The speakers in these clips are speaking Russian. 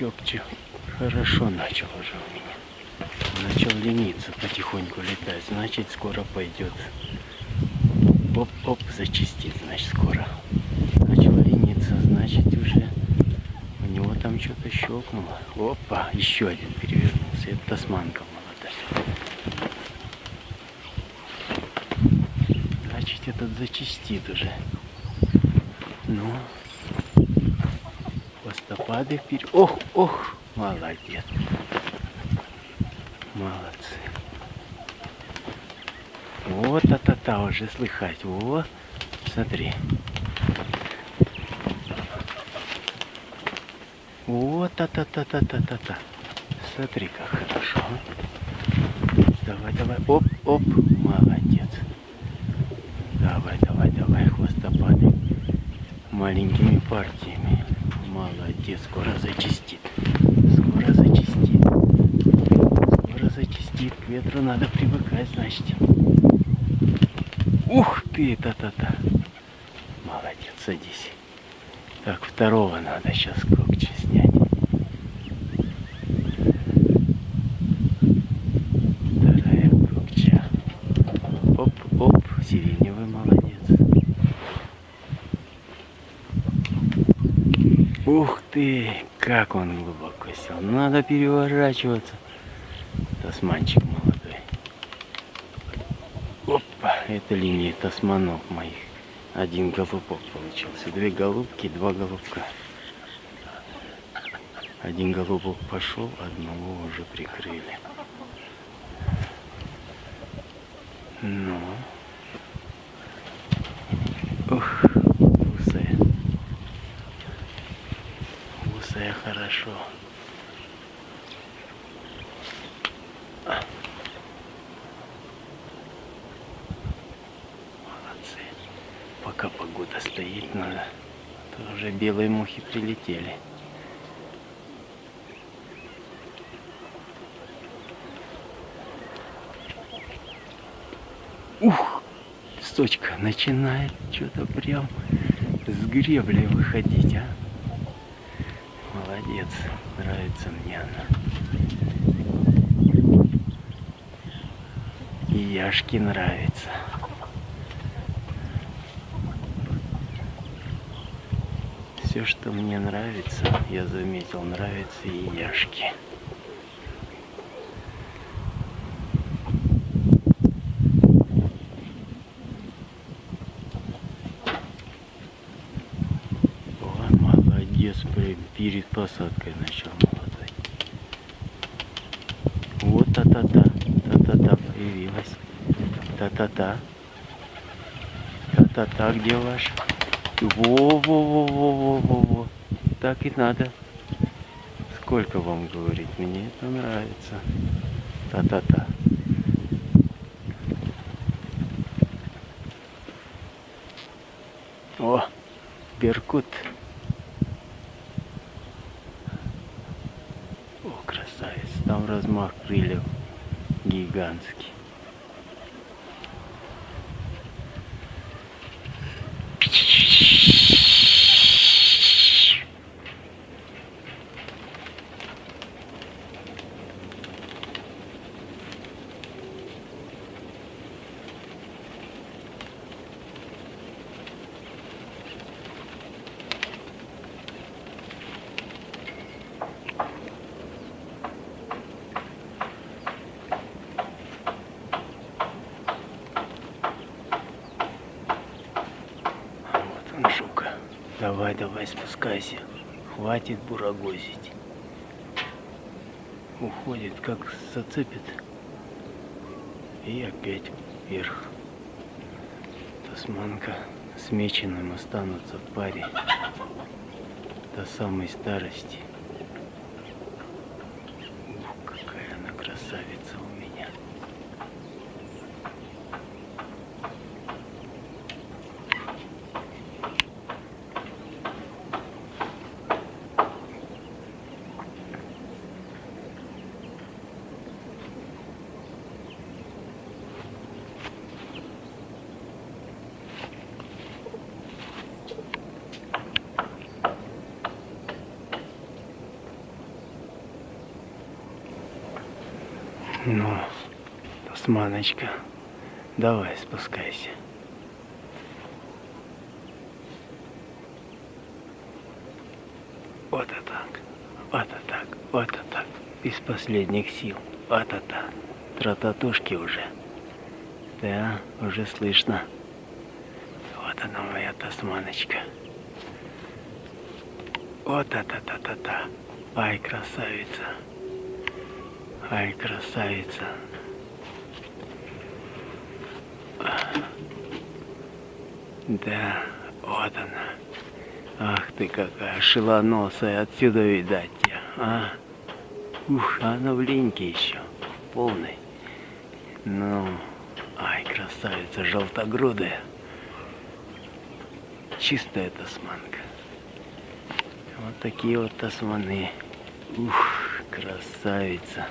Кёпчик хорошо начал уже у меня. Начал лениться, потихоньку летать. Значит, скоро пойдет. Оп-оп, зачистит, значит, скоро. Начал лениться, значит, уже у него там что-то щелкнуло. Опа, еще один перевернулся. Это тасманка молодая. Значит, этот зачистит уже. Ну, хвостопады вперед. Ох, ох, молодец. Молодцы. Вот та-та-та уже слыхать. Во, смотри. Вот та-та-та-та-та-та-та. Смотри, как хорошо. Давай, давай. Оп, оп. Молодец. Давай, давай, давай, хвостопады. Маленькими партиями. Молодец. Скоро зачистит. Скоро зачистит. Скоро зачистит. К ветру надо привыкать, значит. Ух ты, та-та-та. Молодец, садись. Так, второго надо сейчас кокчи снять. Вторая кокча. Оп-оп, сиреневый молодец. Ух ты, как он глубоко сел. Надо переворачиваться. Тасманчик молодой. Опа, это линия тасманов моих. Один голубок получился. Две голубки, два голубка. Один голубок пошел, одного уже прикрыли. Ну. Хорошо. Молодцы. Пока погода стоит, надо. То уже белые мухи прилетели. Ух, сочка начинает что-то прям с гребли выходить, а. Молодец, нравится мне она. И Яшке нравится. Все, что мне нравится, я заметил, нравится и Яшке. Ой, молодец, прям перед посадкой начал молодой. Вот та-та-та, та-та-та появилась. Та-та-та. Та-та-та, где ваш? Во-во-во-во-во-во. Так и надо. Сколько вам говорить? Мне это нравится. Та-та-та. О, беркут. О, красавец. Там размах крыльев гигантский. Вот он, жука. Давай, давай, спускайся. Хватит бурагозить. Уходит, как зацепит. И опять вверх. Тасманка с меченым останутся в паре до самой старости. Ну, Османочка, давай спускайся. Вот и так, вот и так, вот и так. Из последних сил. Вот и так. Трататушки уже. Да, уже слышно. Вот она моя тасманочка. Вот та-та-та-та-та. Ай, красавица. Ай, красавица. Да, вот она. Ах ты какая шелоносая, отсюда видать тебя, а? Ух, она в линьке еще, полный. Ну, ай, красавица, желтогрудая. Чистая тасманка. Вот такие вот тасманы. Ух, красавица.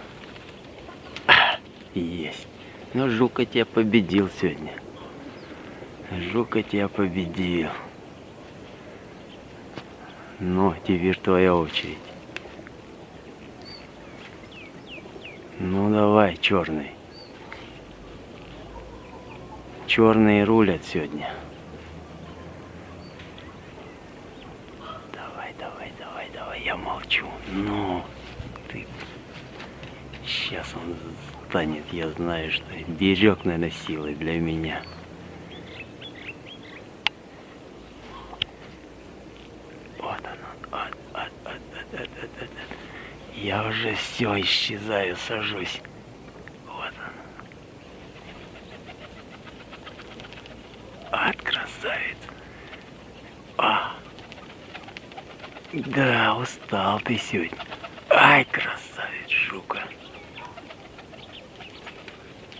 Есть. Ну, Жука тебя победил сегодня. Жука тебя победил. Ну, теперь твоя очередь. Ну давай, черный. Черные рулят сегодня. Давай, давай, давай, давай, я молчу. Ну, ты... Сейчас он станет, я знаю, что берег, наверное, силы для меня. Вот оно. Вот, вот, вот, вот, вот, вот, вот. Я уже все исчезаю, сажусь. Вот он. От красавец. А. Да, устал ты сегодня. Ай, красавец, жука.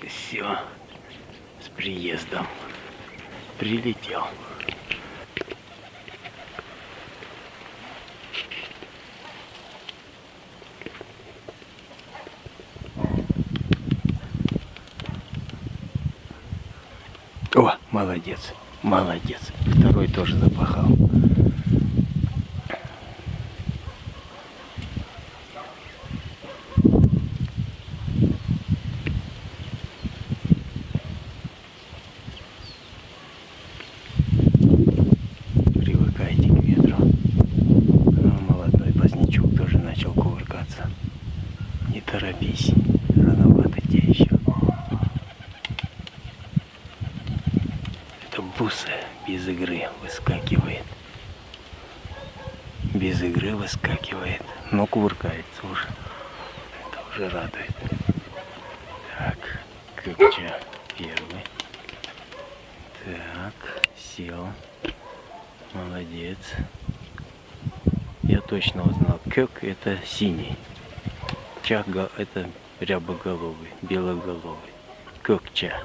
Все. С приездом. Прилетел. О, молодец, молодец. Второй тоже запахал. Привыкайте к ветру. Ну, молодой позднячок тоже начал кувыркаться. Не торопись, рановато тебе еще. Это бусая без игры выскакивает. Без игры выскакивает, но кувыркается уже. Это уже радует. Так, Кыпча первый. Так, сел. Молодец. Я точно узнал. Кёк это синий. Чак это рябоголовый, белоголовый. Кёкча.